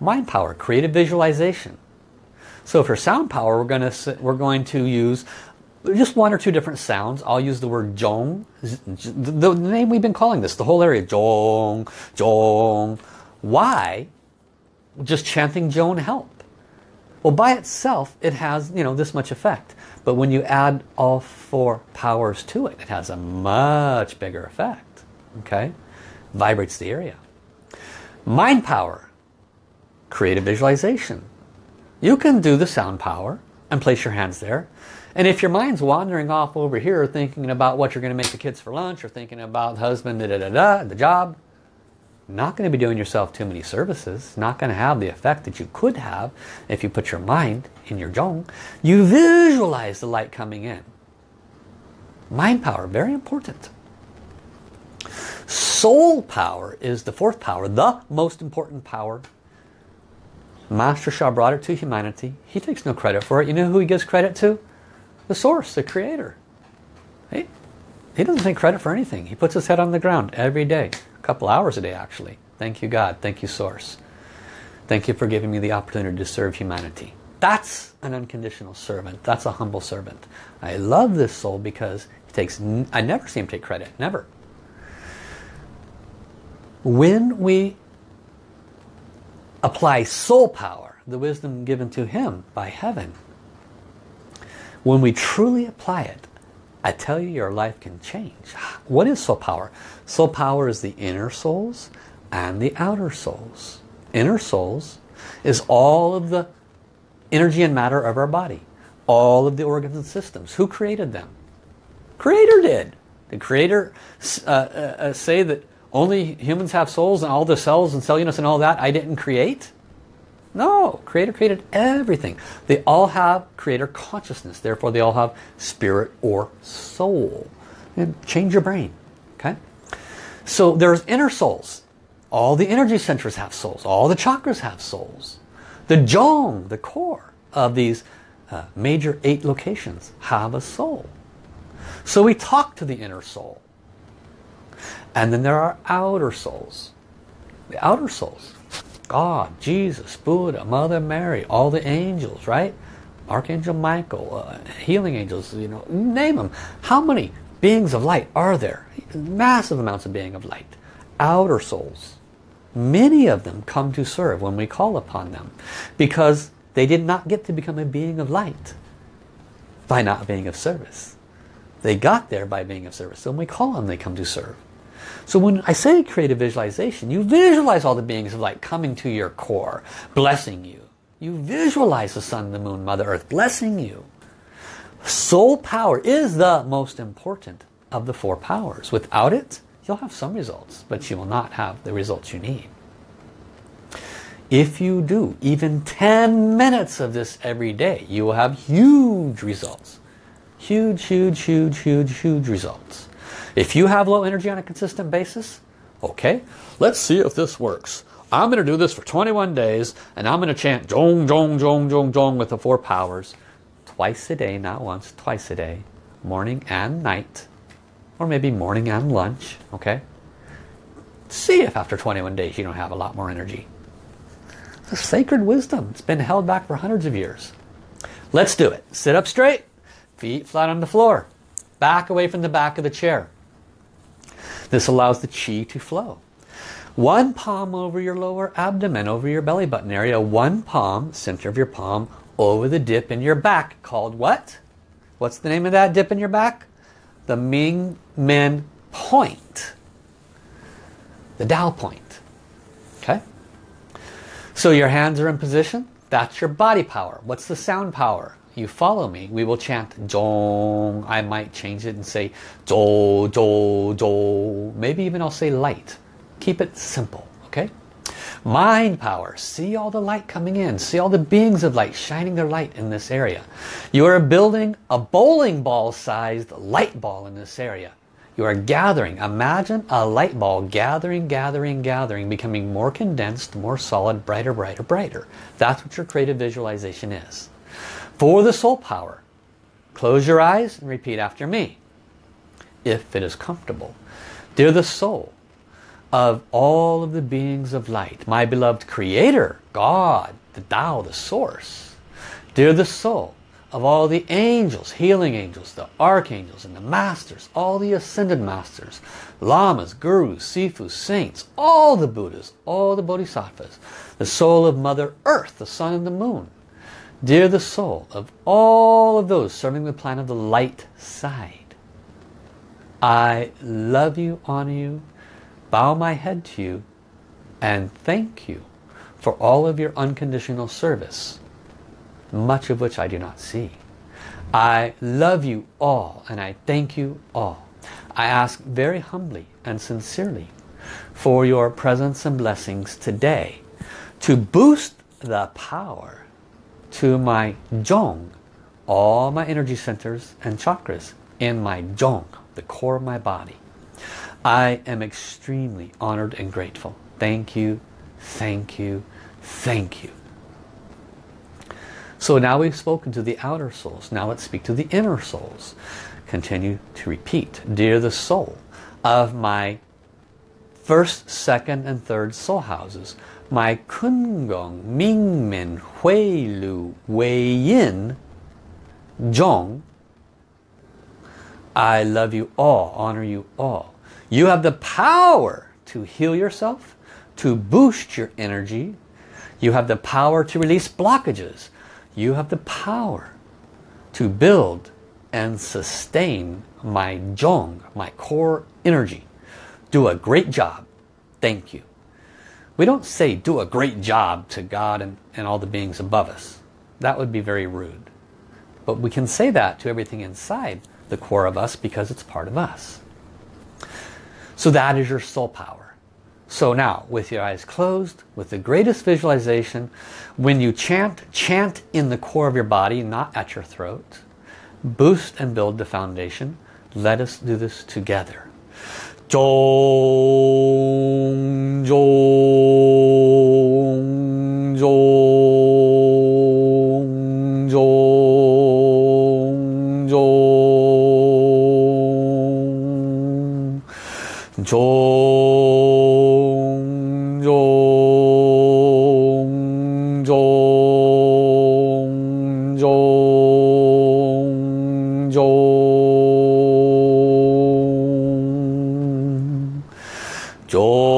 Mind power, creative visualization. So for sound power, we're going to we're going to use just one or two different sounds. I'll use the word jong, the name we've been calling this, the whole area, jong, jong. Why? Just chanting jong help. Well, by itself, it has, you know, this much effect. But when you add all four powers to it, it has a much bigger effect. Okay? Vibrates the area. Mind power. Creative visualization. You can do the sound power and place your hands there. And if your mind's wandering off over here thinking about what you're going to make the kids for lunch or thinking about husband, da da da da, the job, not going to be doing yourself too many services. Not going to have the effect that you could have if you put your mind in your zhong. You visualize the light coming in. Mind power, very important. Soul power is the fourth power, the most important power. Master Sha brought it to humanity. He takes no credit for it. You know who he gives credit to? The source, the creator. He, he doesn't take credit for anything. He puts his head on the ground every day. Couple hours a day actually. Thank you God. Thank you source. Thank you for giving me the opportunity to serve humanity. That's an unconditional servant. That's a humble servant. I love this soul because he takes, I never see him take credit. Never. When we apply soul power, the wisdom given to him by heaven, when we truly apply it, I tell you your life can change. What is soul power? Soul power is the inner souls and the outer souls. Inner souls is all of the energy and matter of our body. All of the organs and systems. Who created them? Creator did. The Creator uh, uh, uh, say that only humans have souls and all the cells and cell units and all that I didn't create? No, Creator created everything. They all have Creator consciousness. Therefore, they all have spirit or soul. And change your brain. Okay? So there's inner souls. All the energy centers have souls. All the chakras have souls. The Zhong, the core of these uh, major eight locations, have a soul. So we talk to the inner soul. And then there are outer souls. The outer souls God, Jesus, Buddha, Mother Mary, all the angels, right? Archangel Michael, uh, healing angels, you know, name them. How many beings of light are there? Massive amounts of being of light. Outer souls. Many of them come to serve when we call upon them because they did not get to become a being of light by not being of service. They got there by being of service. So when we call them, they come to serve. So when I say creative visualization, you visualize all the beings of light coming to your core, blessing you, You visualize the sun, the moon, Mother Earth blessing you. Soul power is the most important of the four powers. Without it, you'll have some results, but you will not have the results you need. If you do even 10 minutes of this every day, you will have huge results. Huge, huge, huge, huge, huge results. If you have low energy on a consistent basis, okay, let's see if this works. I'm going to do this for 21 days and I'm going to chant Jong, Jong, Jong, Jong, Jong with the four powers twice a day, not once, twice a day, morning and night, or maybe morning and lunch, okay? See if after 21 days you don't have a lot more energy. A sacred wisdom. It's been held back for hundreds of years. Let's do it. Sit up straight, feet flat on the floor, back away from the back of the chair. This allows the chi to flow. One palm over your lower abdomen, over your belly button area. One palm, center of your palm, over the dip in your back. Called what? What's the name of that dip in your back? The Ming Men Point. The Tao Point. Okay? So your hands are in position. That's your body power. What's the sound power? You follow me. We will chant Zhong. I might change it and say Zhou, Zhou, Zhou. Maybe even I'll say light. Keep it simple, okay? Mind power. See all the light coming in. See all the beings of light shining their light in this area. You are building a bowling ball sized light ball in this area. You are gathering. Imagine a light ball gathering, gathering, gathering, becoming more condensed, more solid, brighter, brighter, brighter. That's what your creative visualization is. For the soul power, close your eyes and repeat after me. If it is comfortable. Dear the soul, of all of the beings of light, my beloved Creator, God, the Tao, the Source. Dear the soul of all the angels, healing angels, the archangels and the masters, all the ascended masters, lamas, gurus, sifus, saints, all the Buddhas, all the bodhisattvas, the soul of Mother Earth, the sun and the moon. Dear the soul of all of those serving the plan of the light side. I love you, honor you, bow my head to you and thank you for all of your unconditional service, much of which I do not see. I love you all and I thank you all. I ask very humbly and sincerely for your presence and blessings today to boost the power to my Zhong, all my energy centers and chakras in my Zhong, the core of my body. I am extremely honored and grateful. Thank you, thank you, thank you. So now we've spoken to the outer souls. Now let's speak to the inner souls. Continue to repeat. Dear the soul of my first, second, and third soul houses, my Kun Gong, Ming Men, Hui Lu, Wei Yin, Zhong, I love you all, honor you all. You have the power to heal yourself, to boost your energy. You have the power to release blockages. You have the power to build and sustain my Zhong, my core energy. Do a great job. Thank you. We don't say do a great job to God and, and all the beings above us. That would be very rude. But we can say that to everything inside the core of us because it's part of us. So that is your soul power. So now, with your eyes closed, with the greatest visualization, when you chant, chant in the core of your body, not at your throat. Boost and build the foundation. Let us do this together. Zhong, Zhong, Zhong, Zhong, Zhong. Zhong,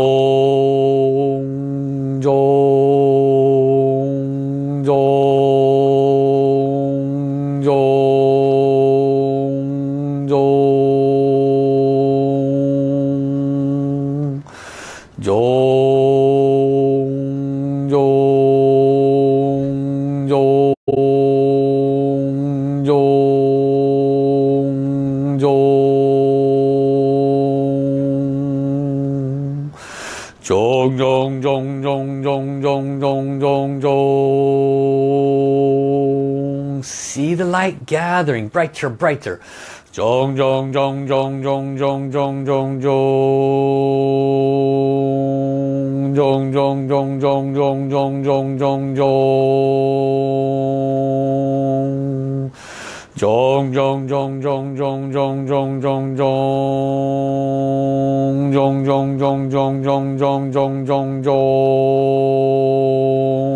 gathering brighter, brighter. Jong, jong, jong, jong, jong, jong, jong, jong, jong, jong, jong, jong, jong, jong, jong, jong, jong, jong. Jong, jong, jong, jong, jong, jong, jong, jong, jong, jong, jong, jong, jong, jong, jong, jong, jong, jong.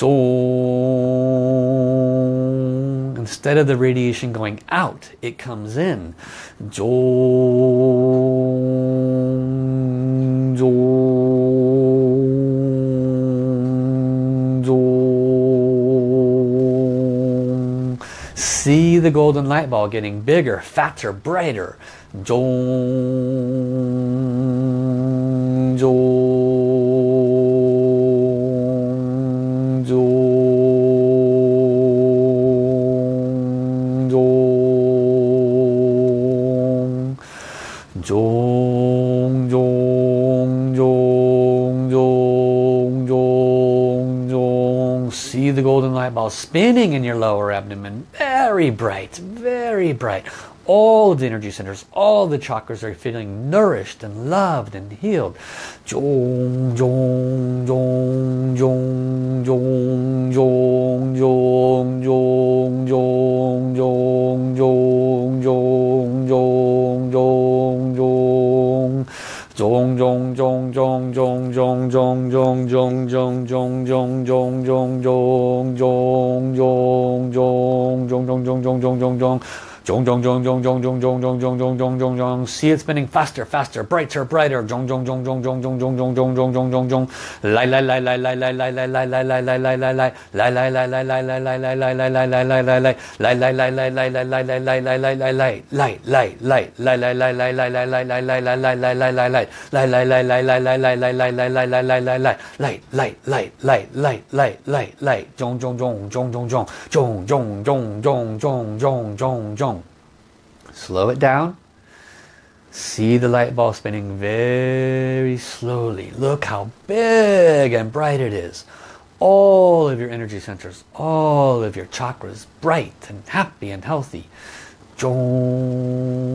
Dong. Instead of the radiation going out, it comes in. Dong. Dong. Dong. See the golden light ball getting bigger, fatter, brighter. Dong. Dong. The ball spinning in your lower abdomen. Very bright, very bright. All the energy centers, all the chakras are feeling nourished and loved and healed. Jong, jong, jong, jong, jong, jong, jong, jong, jong, jong, jong, jong, jong, jong. Jong, jong, jong, jong, jong, jong, jong, jong, jong, jong, jong, jong, 中中中 jong, jong. Jong, jong, jong, jong, jong, jong, jong, jong, jong, jong, jong. See it spinning faster, faster, brighter, brighter. Jong, jong, jong, jong, jong, jong, jong, jong, jong, jong, jong, jong, jong. Lai, lai, lai, lai, lai, lai, lai, lai, lai, lai, lai, lai, lai, lai, lai. Lai, lai, lai, lai, lai, lai, lai, lai, lai, lai, lai, lai, lai, lai, lai. Lai, lai, lai, lai, lai, lai, lai, lai, lai, lai, lai, lai, lai. Lai, lai, lai, lai, lai, lai, lai, lai, lai, lai, lai, lai, lai, lai, lai, lai, lai, lai. Lai, lai, lai, lai, lai, lai, lai, lai, lai, lai. Lai, lai, lai, lai, lai, lai, lai, lai. Jong, jong, jong, jong, jong, jong. Jong, jong, jong, jong, jong, jong, jong, jong. Slow it down. See the light ball spinning very slowly. Look how big and bright it is. All of your energy centers, all of your chakras, bright and happy and healthy. Jong,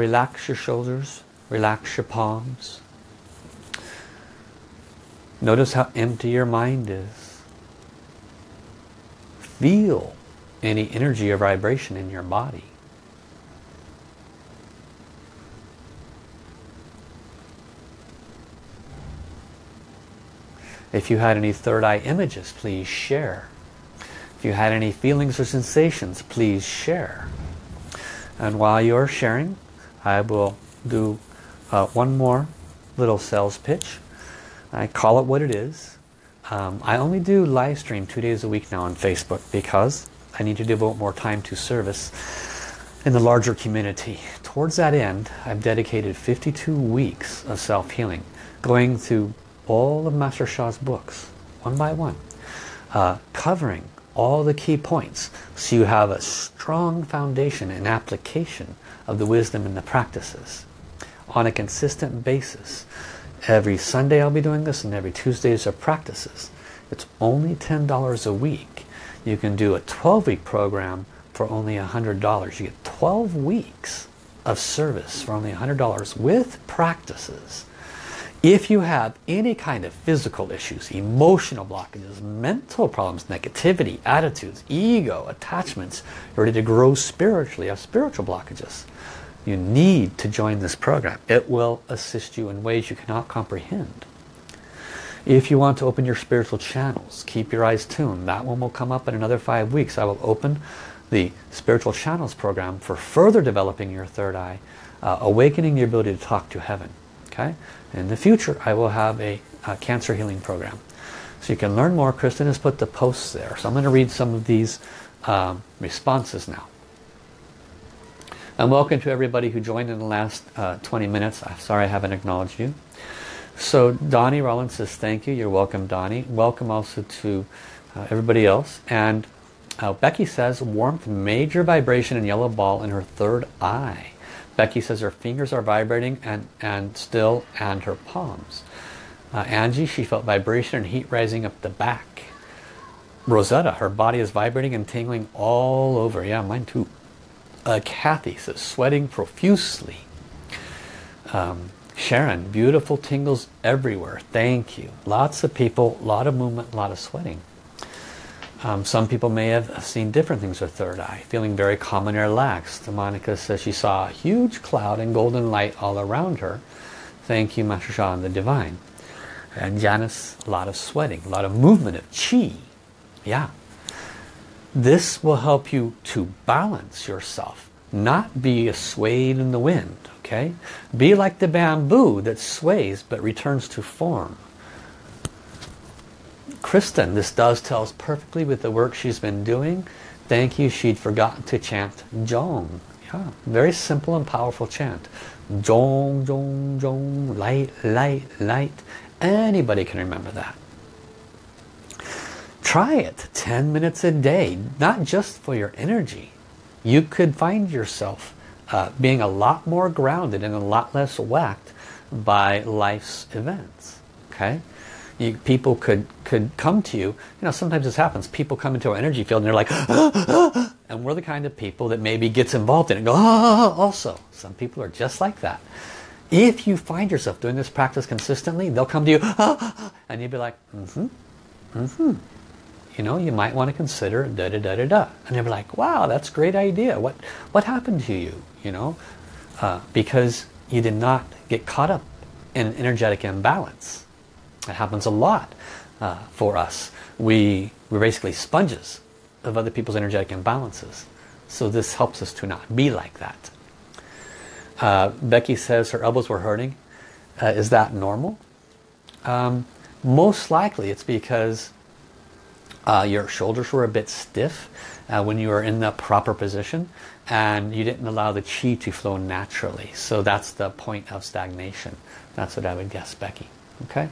relax your shoulders, relax your palms. Notice how empty your mind is. Feel any energy or vibration in your body. If you had any third eye images, please share. If you had any feelings or sensations, please share. And while you're sharing, I will do uh, one more little sales pitch. I call it what it is. Um, I only do live stream two days a week now on Facebook because I need to devote more time to service in the larger community. Towards that end, I've dedicated 52 weeks of self-healing, going through all of Master Sha's books, one by one, uh, covering all the key points so you have a strong foundation and application of the wisdom and the practices on a consistent basis. Every Sunday I'll be doing this and every Tuesdays are practices. It's only $10 a week. You can do a 12-week program for only $100. You get 12 weeks of service for only $100 with practices. If you have any kind of physical issues, emotional blockages, mental problems, negativity, attitudes, ego, attachments, you're ready to grow spiritually, have spiritual blockages, you need to join this program. It will assist you in ways you cannot comprehend. If you want to open your spiritual channels, keep your eyes tuned. That one will come up in another five weeks. I will open the Spiritual Channels program for further developing your third eye, uh, awakening your ability to talk to heaven. Okay. In the future, I will have a, a cancer healing program. So you can learn more. Kristen has put the posts there. So I'm going to read some of these um, responses now. And welcome to everybody who joined in the last uh, 20 minutes. I'm sorry I haven't acknowledged you. So Donnie Rollins says thank you. You're welcome, Donnie. Welcome also to uh, everybody else. And uh, Becky says warmth, major vibration and yellow ball in her third eye. Becky says her fingers are vibrating and, and still and her palms. Uh, Angie, she felt vibration and heat rising up the back. Rosetta, her body is vibrating and tingling all over. Yeah, mine too. Uh, Kathy says sweating profusely. Um, Sharon, beautiful tingles everywhere. Thank you. Lots of people, a lot of movement, a lot of sweating. Um, some people may have seen different things with third eye, feeling very calm and relaxed. Monica says she saw a huge cloud and golden light all around her. Thank you, Master Sha and the Divine. And Janice, a lot of sweating, a lot of movement of chi. Yeah. This will help you to balance yourself, not be a swayed in the wind. Okay? Be like the bamboo that sways but returns to form. Kristen, this does tell us perfectly with the work she's been doing. Thank you, she'd forgotten to chant Jong. Yeah, very simple and powerful chant. Jong, Jong, Jong, light, light, light. Anybody can remember that. Try it 10 minutes a day, not just for your energy. You could find yourself uh, being a lot more grounded and a lot less whacked by life's events. Okay? you, people could could come to you. You know, sometimes this happens. People come into our energy field and they're like, and we're the kind of people that maybe gets involved in it. go, ah, also, some people are just like that. If you find yourself doing this practice consistently, they'll come to you, and you'll be like, mm-hmm, mm-hmm. You know, you might want to consider da da da da da, and they're like, wow, that's a great idea. What what happened to you? You know, uh, because you did not get caught up in energetic imbalance. It happens a lot uh, for us. We, we're basically sponges of other people's energetic imbalances. So this helps us to not be like that. Uh, Becky says her elbows were hurting. Uh, is that normal? Um, most likely it's because uh, your shoulders were a bit stiff uh, when you were in the proper position and you didn't allow the chi to flow naturally. So that's the point of stagnation. That's what I would guess, Becky. Okay.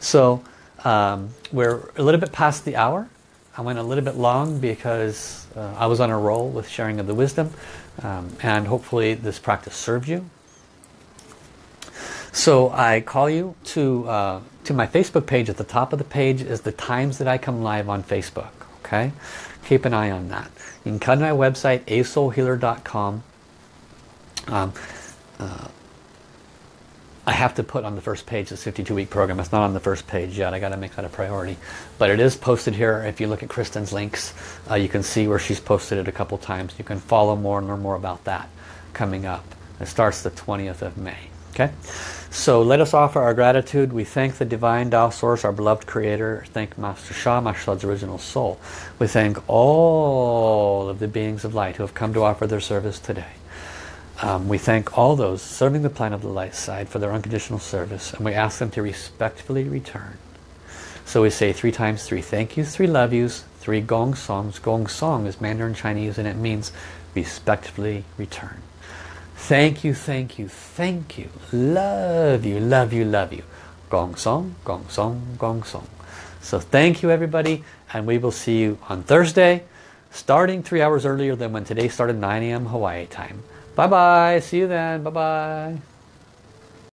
So um, we're a little bit past the hour. I went a little bit long because uh, I was on a roll with sharing of the wisdom um, and hopefully this practice served you. So I call you to, uh, to my Facebook page. At the top of the page is the times that I come live on Facebook. Okay, Keep an eye on that. You can come to my website, asoulhealer.com. Um, uh, I have to put on the first page this 52-week program. It's not on the first page yet. I got to make that a priority. But it is posted here. If you look at Kristen's links, uh, you can see where she's posted it a couple times. You can follow more and learn more about that coming up. It starts the 20th of May. Okay, so let us offer our gratitude. We thank the Divine Tao Source, our beloved Creator. Thank Master Sha, Master Sha's original soul. We thank all of the beings of light who have come to offer their service today. Um, we thank all those serving the plan of the light side for their unconditional service and we ask them to respectfully return. So we say three times three thank yous, three love yous, three gong songs. Gong song is Mandarin Chinese and it means respectfully return. Thank you, thank you, thank you. Love you, love you, love you. Gong song, gong song, gong song. So thank you everybody and we will see you on Thursday starting three hours earlier than when today started 9 a.m. Hawaii time. Bye bye. See you then. Bye bye.